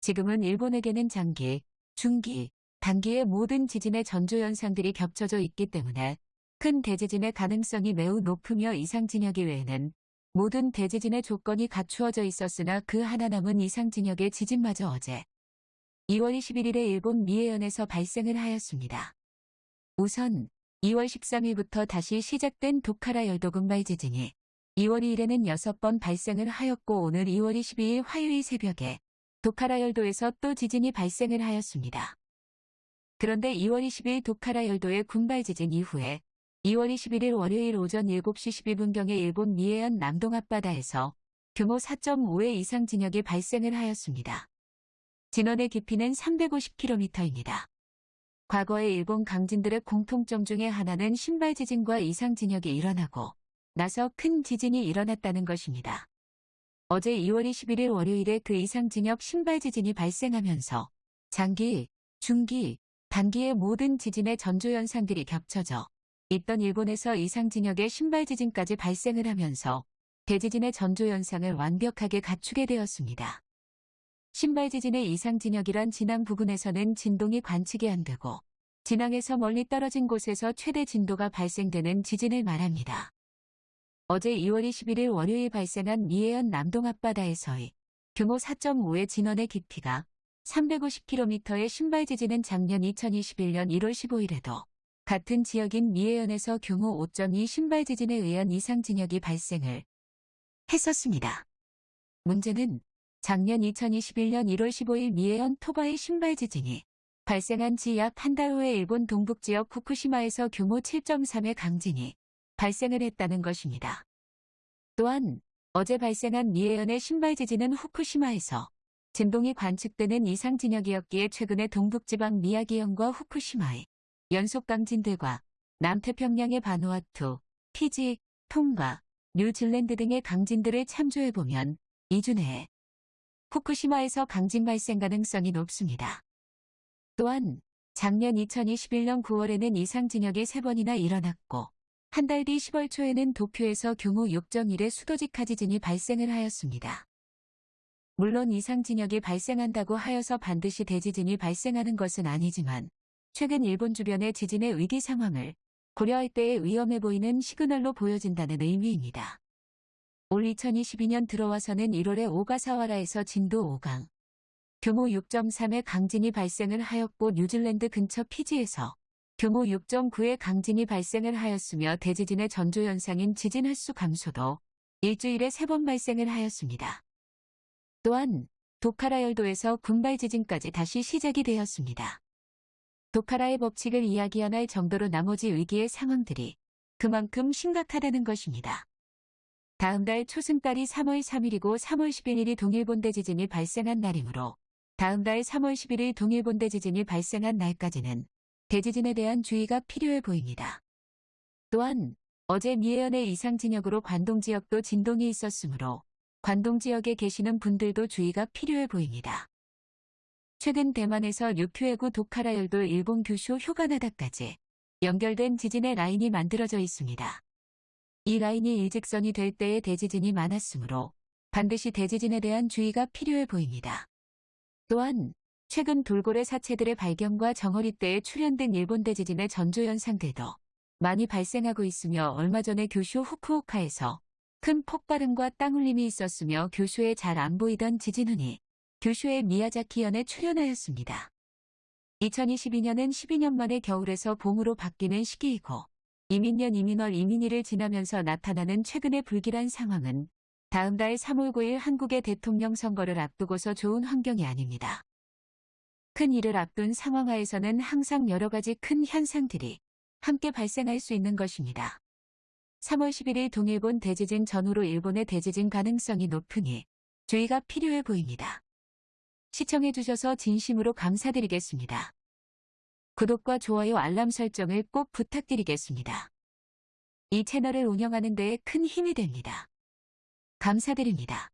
지금은 일본에게는 장기, 중기, 단기의 모든 지진의 전조현상들이 겹쳐져 있기 때문에 큰 대지진의 가능성이 매우 높으며 이상 진역이 외에는 모든 대지진의 조건이 갖추어져 있었으나 그 하나 남은 이상 진역의 지진마저 어제 2월 21일에 일본 미에현에서 발생을 하였습니다. 우선 2월 13일부터 다시 시작된 도카라 열도 근발 지진이 2월 2일에는 6번 발생을 하였고 오늘 2월 22일 화요일 새벽에 도카라 열도에서 또 지진이 발생을 하였습니다. 그런데 2월 20일 도카라 열도의 군발 지진 이후에 2월 21일 월요일 오전 7시 12분경에 일본 미에현 남동 앞바다에서 규모 4.5의 이상 진역이 발생을 하였습니다. 진원의 깊이는 350km입니다. 과거의 일본 강진들의 공통점 중에 하나는 신발 지진과 이상 진역이 일어나고 나서 큰 지진이 일어났다는 것입니다. 어제 2월 21일 월요일에 그 이상 진역 신발 지진이 발생하면서 장기, 중기, 단기의 모든 지진의 전조 현상들이 겹쳐져 있던 일본에서 이상 진역의 신발 지진까지 발생을 하면서 대지진의 전조 현상을 완벽하게 갖추게 되었습니다. 신발 지진의 이상 진역이란 진앙 부근에서는 진동이 관측이 안 되고 진앙에서 멀리 떨어진 곳에서 최대 진도가 발생되는 지진을 말합니다. 어제 2월 21일 월요일 발생한 미에현 남동 앞바다에서의 규모 4.5의 진원의 깊이가 350km의 신발 지진은 작년 2021년 1월 15일에도 같은 지역인 미에현에서 규모 5.2 신발 지진에 의한 이상 진역이 발생을 했었습니다. 문제는 작년 2021년 1월 15일 미에현 토바의 신발 지진이 발생한 지 약 한 달 후에 일본 동북지역 후쿠시마에서 규모 7.3의 강진이 발생을 했다는 것입니다. 또한 어제 발생한 미에현의 신발 지진은 후쿠시마에서 진동이 관측되는 이상 진역이었기에 최근에 동북지방 미야기현과 후쿠시마의 연속 강진들과 남태평양의 바누아투, 피지, 통과, 뉴질랜드 등의 강진들을 참조해보면 2주 내에 후쿠시마에서 강진 발생 가능성이 높습니다. 또한 작년 2021년 9월에는 이상 진역이 3번이나 일어났고 한 달 뒤 10월 초에는 도쿄에서 규모 6.1의 수도직하 지진이 발생을 하였습니다. 물론 이상 진역이 발생한다고 하여서 반드시 대지진이 발생하는 것은 아니지만 최근 일본 주변의 지진의 위기 상황을 고려할 때에 위험해 보이는 시그널로 보여진다는 의미입니다. 올 2022년 들어와서는 1월에 오가사와라에서 진도 5강, 규모 6.3의 강진이 발생을 하였고 뉴질랜드 근처 피지에서 규모 6.9의 강진이 발생을 하였으며 대지진의 전조 현상인 지진 횟수 감소도 일주일에 3번 발생을 하였습니다. 또한 도카라 열도에서 군발 지진까지 다시 시작이 되었습니다. 도카라의 법칙을 이야기할 정도로 나머지 위기의 상황들이 그만큼 심각하다는 것입니다. 다음 달 초승달이 3월 3일이고 3월 11일이 동일본 대 지진이 발생한 날이므로 다음 달 3월 11일 동일본 대 지진이 발생한 날까지는 대지진에 대한 주의가 필요해 보입니다. 또한 어제 미해현의 이상 진역으로 관동 지역도 진동이 있었으므로 관동 지역에 계시는 분들도 주의가 필요해 보입니다. 최근 대만에서 류큐해구 도카라 열도 일본 규슈 휴가나다까지 연결된 지진의 라인이 만들어져 있습니다. 이 라인이 일직선이 될 때의 대지진이 많았으므로 반드시 대지진에 대한 주의가 필요해 보입니다. 또한 최근 돌고래 사체들의 발견과 정어리 때에 출현된 일본 대지진의 전조 현상들도 많이 발생하고 있으며 얼마 전에 교슈 후쿠오카에서 큰 폭발음과 땅울림이 있었으며 교슈에 잘 안 보이던 지진운이 교슈의 미야자키현에 출현하였습니다. 2022년은 12년 만에 겨울에서 봄으로 바뀌는 시기이고 이민년 이민월 이민일을 지나면서 나타나는 최근의 불길한 상황은 다음 달 3월 9일 한국의 대통령 선거를 앞두고서 좋은 환경이 아닙니다. 큰 일을 앞둔 상황하에서는 항상 여러 가지 큰 현상들이 함께 발생할 수 있는 것입니다. 3월 11일 동일본 대지진 전후로 일본의 대지진 가능성이 높으니 주의가 필요해 보입니다. 시청해주셔서 진심으로 감사드리겠습니다. 구독과 좋아요 알람 설정을 꼭 부탁드리겠습니다. 이 채널을 운영하는 데에 큰 힘이 됩니다. 감사드립니다.